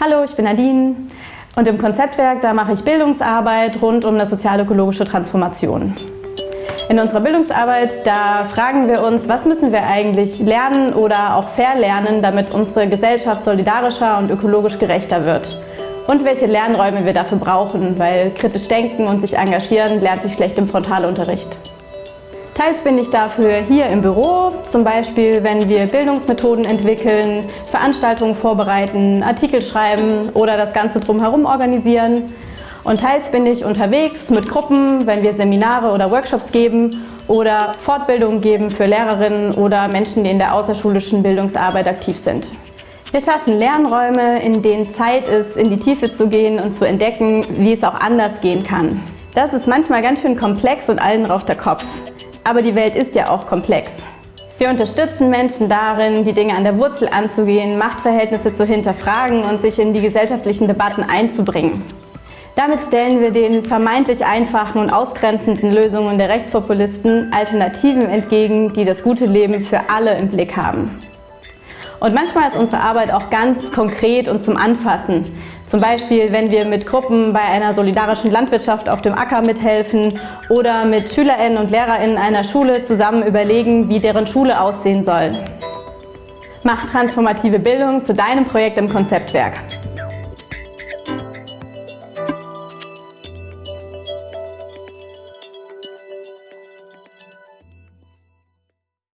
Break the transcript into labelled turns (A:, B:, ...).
A: Hallo, ich bin Nadine und im Konzeptwerk, da mache ich Bildungsarbeit rund um eine sozial-ökologische Transformation. In unserer Bildungsarbeit, da fragen wir uns, was müssen wir eigentlich lernen oder auch verlernen, damit unsere Gesellschaft solidarischer und ökologisch gerechter wird. Und welche Lernräume wir dafür brauchen, weil kritisch denken und sich engagieren lernt sich schlecht im Frontalunterricht. Teils bin ich dafür hier im Büro, zum Beispiel wenn wir Bildungsmethoden entwickeln, Veranstaltungen vorbereiten, Artikel schreiben oder das Ganze drumherum organisieren. Und teils bin ich unterwegs mit Gruppen, wenn wir Seminare oder Workshops geben oder Fortbildungen geben für Lehrerinnen oder Menschen, die in der außerschulischen Bildungsarbeit aktiv sind. Wir schaffen Lernräume, in denen Zeit ist, in die Tiefe zu gehen und zu entdecken, wie es auch anders gehen kann. Das ist manchmal ganz schön komplex und allen raucht der Kopf. Aber die Welt ist ja auch komplex. Wir unterstützen Menschen darin, die Dinge an der Wurzel anzugehen, Machtverhältnisse zu hinterfragen und sich in die gesellschaftlichen Debatten einzubringen. Damit stellen wir den vermeintlich einfachen und ausgrenzenden Lösungen der Rechtspopulisten Alternativen entgegen, die das gute Leben für alle im Blick haben. Und manchmal ist unsere Arbeit auch ganz konkret und zum Anfassen. Zum Beispiel, wenn wir mit Gruppen bei einer solidarischen Landwirtschaft auf dem Acker mithelfen oder mit SchülerInnen und LehrerInnen einer Schule zusammen überlegen, wie deren Schule aussehen soll. Mach transformative Bildung zu deinem Projekt im Konzeptwerk.